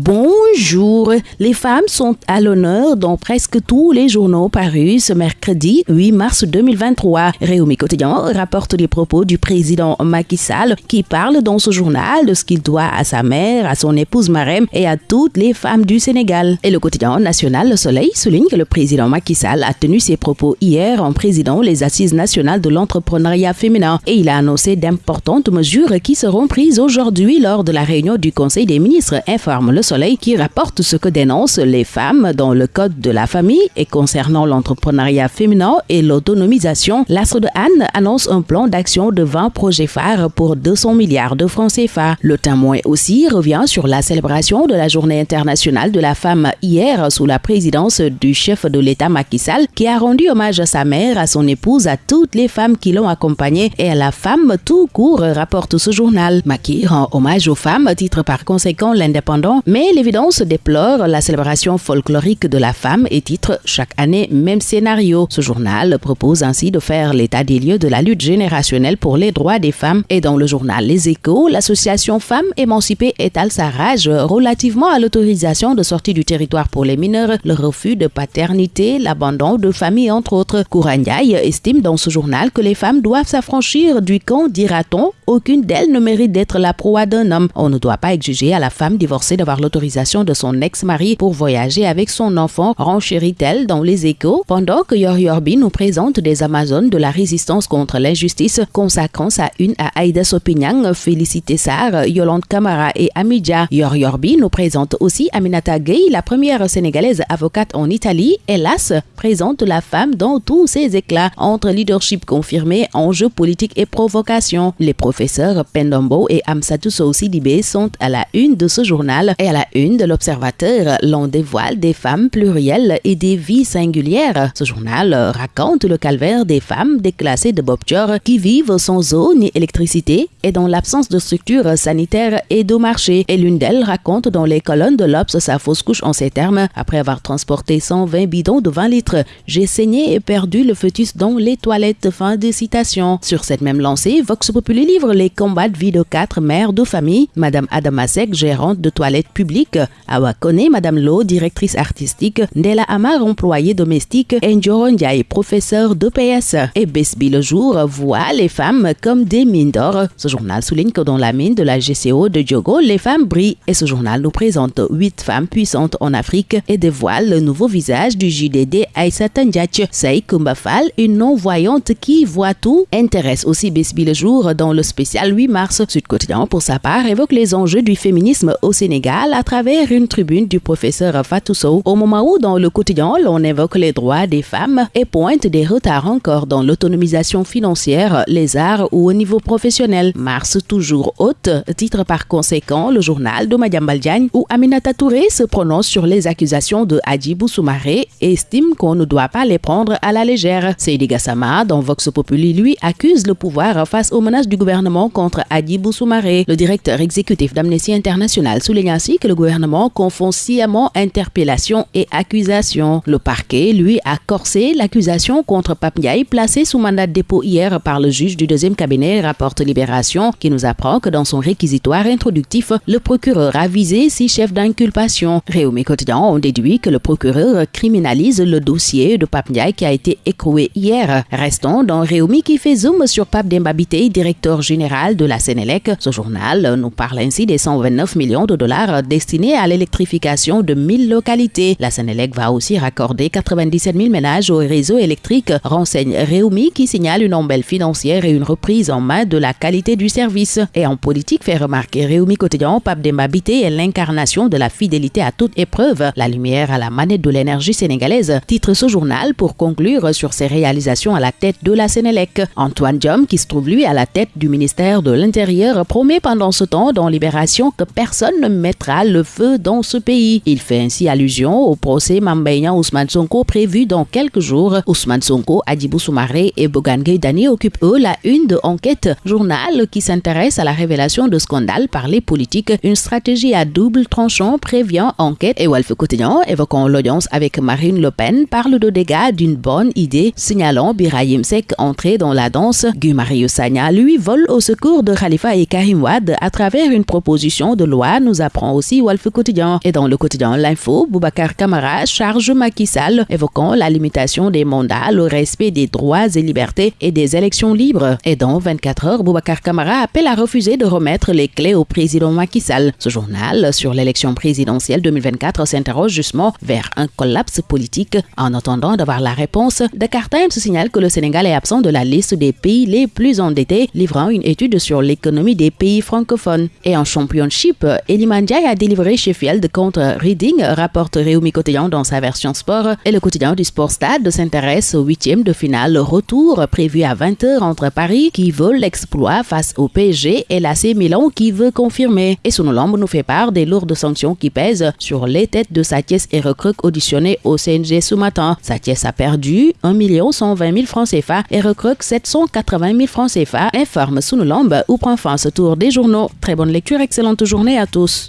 Bonjour, les femmes sont à l'honneur dans presque tous les journaux parus ce mercredi 8 mars 2023. Réumi Quotidien rapporte les propos du président Macky Sall qui parle dans ce journal de ce qu'il doit à sa mère, à son épouse Marem et à toutes les femmes du Sénégal. Et le quotidien national Le Soleil souligne que le président Macky Sall a tenu ses propos hier en présidant les assises nationales de l'entrepreneuriat féminin et il a annoncé d'importantes mesures qui seront prises aujourd'hui lors de la réunion du Conseil des ministres, informe Le Soleil qui rapporte ce que dénoncent les femmes dans le Code de la famille et concernant l'entrepreneuriat féminin et l'autonomisation. L'Astre de Anne annonce un plan d'action de 20 projets phares pour 200 milliards de francs CFA. Le témoin aussi revient sur la célébration de la Journée internationale de la femme hier sous la présidence du chef de l'État Macky Sall qui a rendu hommage à sa mère, à son épouse, à toutes les femmes qui l'ont accompagnée et à la femme tout court, rapporte ce journal. Macky rend hommage aux femmes, titre par conséquent l'indépendant, mais l'évidence déplore la célébration folklorique de la femme et titre chaque année même scénario. Ce journal propose ainsi de faire l'état des lieux de la lutte générationnelle pour les droits des femmes et dans le journal Les Échos, l'association Femmes émancipées étale sa rage relativement à l'autorisation de sortie du territoire pour les mineurs, le refus de paternité, l'abandon de famille entre autres. Kouranyai estime dans ce journal que les femmes doivent s'affranchir du camp, dira-t-on, aucune d'elles ne mérite d'être la proie d'un homme. On ne doit pas exiger à la femme divorcée d'avoir l'autorisation de son ex-mari pour voyager avec son enfant, renchérit-elle dans les échos, pendant que Yor Yorbi nous présente des Amazones de la résistance contre l'injustice, consacrant sa une à Aïda Sopignang, Félicité Sarr, Yolande Kamara et Amidja. Yor Yorbi nous présente aussi Aminata Gay, la première sénégalaise avocate en Italie, hélas, présente la femme dans tous ses éclats, entre leadership confirmé, enjeux politiques et provocations. Les professeurs Pendombo et Amsatou Sidibé sont à la une de ce journal à la une de l'Observateur. L'on dévoile des femmes plurielles et des vies singulières. Ce journal raconte le calvaire des femmes déclassées de Bobture qui vivent sans eau ni électricité et dans l'absence de structures sanitaires et de marché. Et l'une d'elles raconte dans les colonnes de l'Obs sa fausse couche en ces termes. Après avoir transporté 120 bidons de 20 litres, j'ai saigné et perdu le fœtus dans les toilettes. Fin de citation. Sur cette même lancée, Vox Populi livre les combats de vie de quatre mères de famille. Madame Adamasek, gérante de toilettes publiques. Awa Kone, Madame Lo, directrice artistique. Ndela Amar, employée domestique. Et professeur d'EPS. Et Besbi le jour voit les femmes comme des mines d'or. Ce journal souligne que dans la mine de la GCO de Diogo, les femmes brillent. Et ce journal nous présente huit femmes puissantes en Afrique et dévoile le nouveau visage du JDD Aïssata Ndiaye. Saï Kumbafal, une non-voyante qui voit tout, intéresse aussi Besbi le jour dans le spécial 8 mars. Sud Quotidien, pour sa part, évoque les enjeux du féminisme au Sénégal à travers une tribune du professeur Fatou Sow, au moment où dans le quotidien, l'on évoque les droits des femmes et pointe des retards encore dans l'autonomisation financière, les arts ou au niveau professionnel. Mars toujours haute, titre par conséquent le journal de Madame Diagne où Aminata Touré se prononce sur les accusations de Hadjibou Soumaré et estime qu'on ne doit pas les prendre à la légère. Seydi Gassama, dans Vox Populi, lui, accuse le pouvoir face aux menaces du gouvernement contre Hadjibou Soumaré. Le directeur exécutif d'Amnesty International souligne ainsi que le gouvernement confond sciemment interpellation et accusation. Le parquet, lui, a corsé l'accusation contre Pape Ndiaye placée sous mandat de dépôt hier par le juge du deuxième cabinet, rapporte Libération, qui nous apprend que dans son réquisitoire introductif, le procureur a visé six chefs d'inculpation. Réumi Quotidien ont déduit que le procureur criminalise le dossier de Pape Ndiaye qui a été écroué hier. Restons dans Réumi qui fait zoom sur Pape Dembabité, directeur général de la Sénélec. Ce journal nous parle ainsi des 129 millions de dollars destinés à l'électrification de 1000 localités. La Sénélec va aussi raccorder 97 000 ménages au réseau électrique, renseigne Réumi qui signale une embelle financière et une reprise en main de la qualité du service. Et en politique, fait remarquer Réumi Quotidien, Pape Dembabité est l'incarnation de la fidélité à toute épreuve, la lumière à la manette de l'énergie sénégalaise. Titre ce journal pour conclure sur ses réalisations à la tête de la Sénélec. Antoine Diom, qui se trouve lui à la tête du ministère de l'Intérieur, promet pendant ce temps dans Libération que personne ne mettra le feu dans ce pays. Il fait ainsi allusion au procès Mambayan Ousmane Sonko prévu dans quelques jours. Ousmane Sonko, Adibou Soumaré et Bogan Dani occupent eux la une de Enquête, journal qui s'intéresse à la révélation de scandales par les politiques. Une stratégie à double tranchant prévient Enquête et Wolf Quotidien, évoquant l'audience avec Marine Le Pen, parle de dégâts d'une bonne idée, signalant Birahim Sek entré dans la danse. Guy Mario Sagna, lui, vole au secours de Khalifa et Karim Wad à travers une proposition de loi, nous apprend aussi aussi Quotidien. Et dans le quotidien L'Info, Boubacar Camara charge Macky Sall, évoquant la limitation des mandats, le respect des droits et libertés et des élections libres. Et dans 24 heures, Boubacar Camara appelle à refuser de remettre les clés au président Macky Sall. Ce journal sur l'élection présidentielle 2024 s'interroge justement vers un collapse politique. En attendant d'avoir la réponse, Dakar Times signale que le Sénégal est absent de la liste des pays les plus endettés, livrant une étude sur l'économie des pays francophones. Et en championship, Eliman a délivré Sheffield contre Reading, rapporte Réumi Quotidien dans sa version sport. Et le quotidien du Sport Stade s'intéresse au huitième de finale retour prévu à 20h entre Paris qui veut l'exploit face au PSG et l'AC Milan qui veut confirmer. Et Sonolombe nous fait part des lourdes sanctions qui pèsent sur les têtes de Satiès et Recruc auditionnés au CNG ce matin. Satiès a perdu 1 120 000 francs CFA et Recruc 780 000 francs CFA, informe Sonolombe ou prend fin ce tour des journaux. Très bonne lecture, excellente journée à tous.